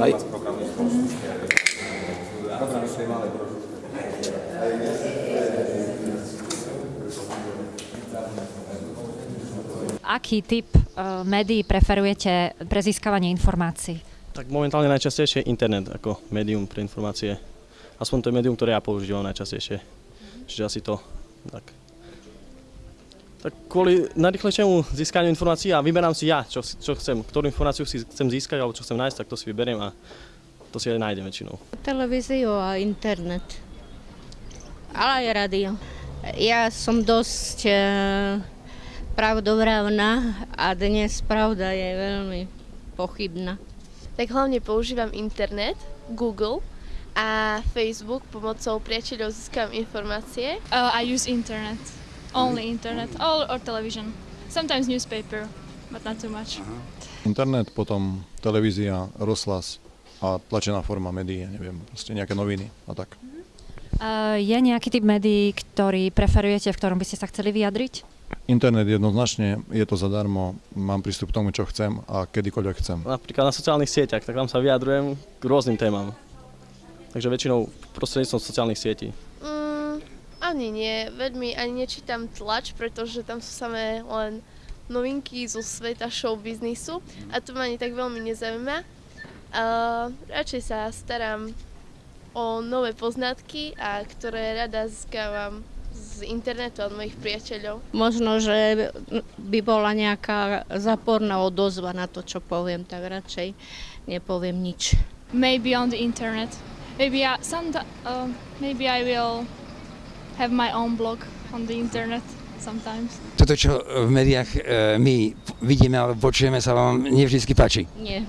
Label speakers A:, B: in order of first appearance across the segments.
A: Right.
B: Aký typ uh, médií preferujete pre získavanie informácií?
C: Tak momentálne najčastejšie internet ako médium pre informácie. Aspoň to je médium, ktoré ja používam najčastejšie. Čiže asi to. Tak. Tak kvôli najrychlejšiemu získaniu informácií a vyberám si ja, čo, čo chcem, ktorú informáciu si chcem získať alebo čo chcem nájsť, tak to si vyberiem a to si aj nájdem väčšinou.
D: Televíziu a internet. Ale aj rádio. Ja som dosť e, pravdovravná a dnes pravda je veľmi pochybná.
E: Tak hlavne používam internet, Google a Facebook pomocou priateľov získam informácie.
F: Uh, I use internet, only internet, or, or television. Sometimes newspaper, but not too much.
G: Internet, potom televízia, rozhlas a tlačená forma médií, ja neviem, proste nejaké noviny a tak.
B: Uh, je nejaký typ médií, ktorý preferujete, v ktorom by ste sa chceli vyjadriť?
G: Internet jednoznačne, je to zadarmo, mám prístup k tomu, čo chcem a kedykoľvek chcem.
C: Napríklad na sociálnych sieťach, tak tam sa vyjadrujem k rôznym témam. Takže väčšinou prostredníctvom sociálnych sietí.
E: Ani nie, veľmi ani nečítam tlač, pretože tam sú samé len novinky zo sveta show biznisu a to ma ani tak veľmi nezaujíma. Uh, radšej sa starám o nové poznatky, a ktoré rada získavam z internetu od mojich priateľov.
D: Možno, že by bola nejaká záporná odozva na to, čo poviem, tak radšej nepoviem nič.
F: Maybe on the internet. Maybe I, some, uh, maybe I will have my own blog on the internet sometimes.
H: Toto, čo v médiách e, my vidíme alebo počujeme, sa vám nevždy páči.
D: Nie.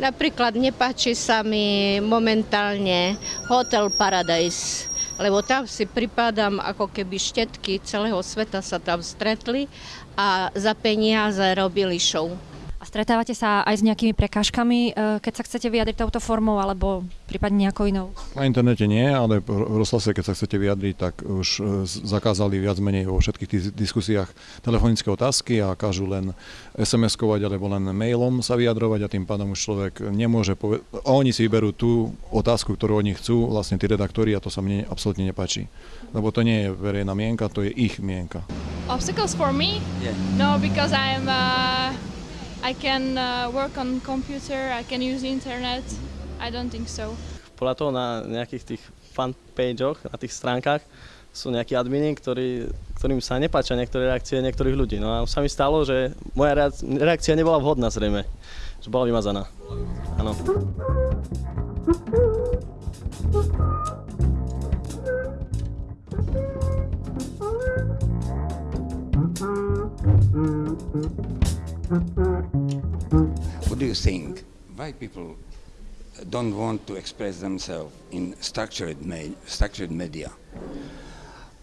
D: Napríklad nepáči sa mi momentálne Hotel Paradise, lebo tam si pripadám ako keby štetky celého sveta sa tam stretli a za peniaze robili show.
B: A stretávate sa aj s nejakými prekážkami, uh, keď sa chcete vyjadriť touto formou, alebo prípadne nejakou inou?
G: Na internete nie, ale v rozhlase, keď sa chcete vyjadriť, tak už e, zakázali viac menej vo všetkých tých diskusiách telefonické otázky a kážu len SMS-kovať alebo len mailom sa vyjadrovať a tým pádom už človek nemôže povedať, oni si vyberú tú otázku, ktorú oni chcú, vlastne tí redaktori a to sa mne absolútne nepáči. Lebo to nie je verejná mienka, to je ich mienka.
F: Obstacles for me?
H: Yeah.
F: No, because I'm uh, I can uh, work on computer, I can use internet. I don't think so.
C: Podľa toho na nejakých tých fanpageoch, na tých stránkach sú nejakí admini, ktorí, ktorým sa nepáčia niektoré reakcie niektorých ľudí. No a sa mi stalo, že moja reak- reakcia nebola vhodná zrejme, že bola vymazaná. Áno.
H: What do you think? Why people don't want to express themselves in structured, me- structured media?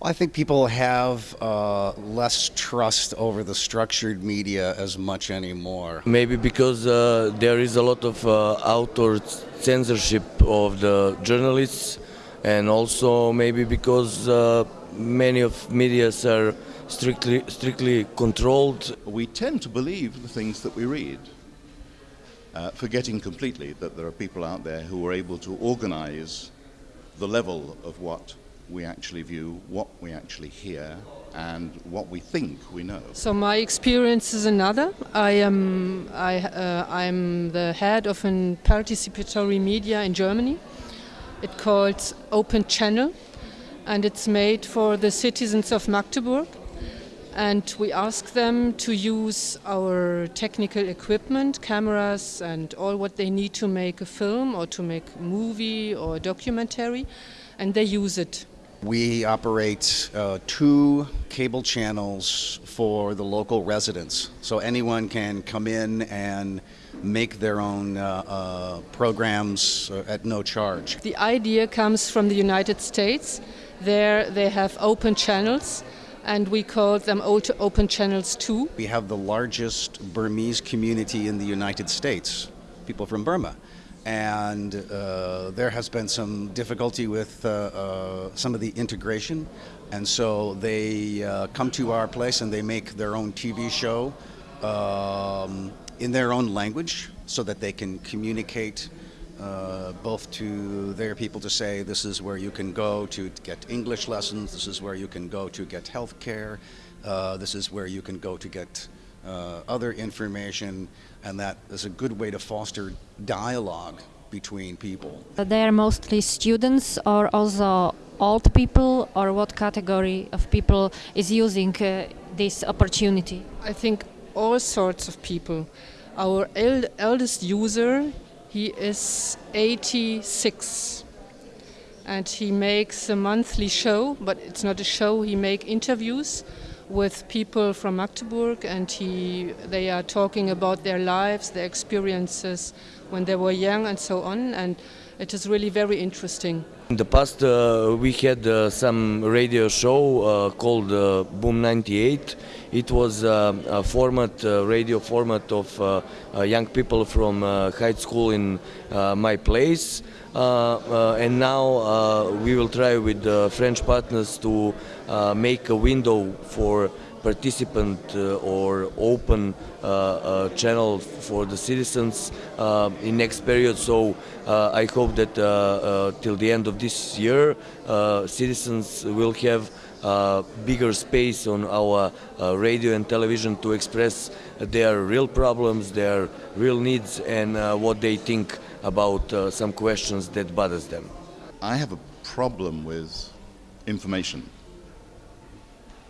I: I think people have uh, less trust over the structured media as much anymore.
J: Maybe because uh, there is a lot of uh, outdoor censorship of the journalists, and also maybe because uh, many of medias are strictly strictly controlled.
K: We tend to believe the things that we read, uh, forgetting completely that there are people out there who are able to organize the level of what we actually view, what we actually hear, and what we think we know.
L: So my experience is another. I am I uh, I'm the head of a participatory media in Germany. It called Open Channel, and it's made for the citizens of Magdeburg. And we ask them to use our technical equipment, cameras, and all what they need to make a film or to make a movie or a documentary, and they use it.
I: We operate uh, two cable channels for the local residents, so anyone can come in and make their own uh, uh, programs uh, at no charge.
L: The idea comes from the United States. There they have open channels, and we call them Open Channels 2.
I: We have the largest Burmese community in the United States, people from Burma. And uh, there has been some difficulty with uh, uh, some of the integration. And so they uh, come to our place and they make their own TV show um, in their own language so that they can communicate uh, both to their people to say this is where you can go to get English lessons, this is where you can go to get health care, uh, this is where you can go to get uh, other information, and that is a good way to foster dialogue between people.
B: They are mostly students or also old people, or what category of people is using uh, this opportunity?
L: I think all sorts of people. Our eld- eldest user, he is 86 and he makes a monthly show, but it's not a show, he make interviews with people from Magdeburg and he, they are talking about their lives, their experiences when they were young and so on and it is really very interesting.
J: In the past, uh, we had uh, some radio show uh, called uh, Boom 98. It was uh, a format, uh, radio format of young people from high school in my place. And now we will try with French partners to make a window for participant uh, or open uh, uh, channel for the citizens in next period. So I hope that till the end of this year, citizens will have uh, bigger space on our uh, radio and television to express their real problems, their real needs, and uh, what they think about some questions that bothers them.
K: I have a problem with information.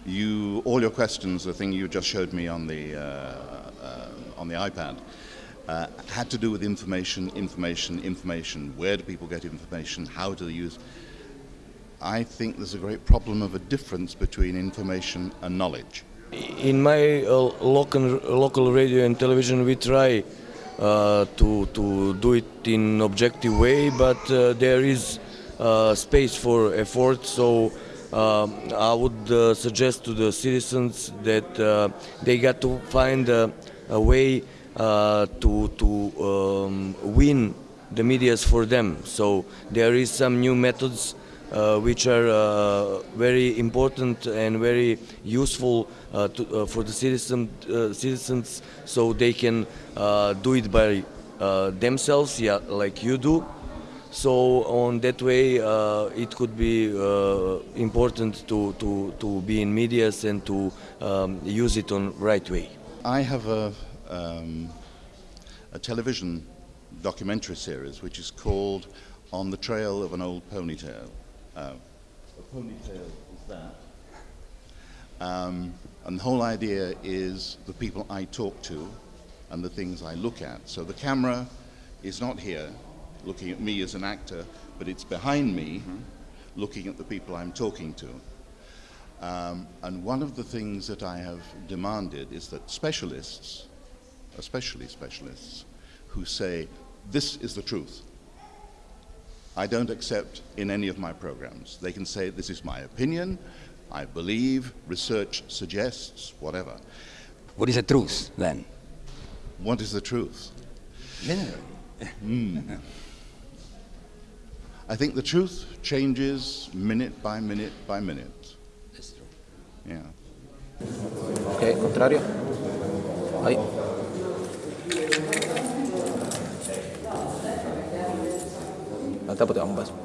K: You, all your questions, the thing you just showed me on the, uh, uh, on the iPad, uh, had to do with information, information, information. Where do people get information? How do they use? I think there's a great problem of a difference between information and knowledge.
J: In my uh, local local radio and television, we try uh, to to do it in objective way, but uh, there is space for effort. So I would uh, suggest to the citizens that uh, they got to find a, a way uh, to to um, win the medias for them. So there is some new methods uh, which are uh, very important and very useful uh, to, for the citizen, citizens so they can do it by themselves yeah, like you do. So on that way uh, it could be uh, important to, to, to be in medias and to um, use it on right way.
K: I have a, um, a television documentary series which is called On the Trail of an Old Ponytail. Uh, a ponytail is that. Um, and the whole idea is the people I talk to and the things I look at. So the camera is not here looking at me as an actor, but it's behind me looking at the people I'm talking to. Um, and one of the things that I have demanded is that specialists, especially specialists, who say, this is the truth, I don't accept in any of my programs. They can say, this is my opinion, I believe, research suggests, whatever.
H: What is the truth then?
K: What is the truth?
H: Generally.
K: Mm. I think the truth changes minute by minute by minute. Yeah.
A: Ok, contrario. Ahí. Te vamos, paso.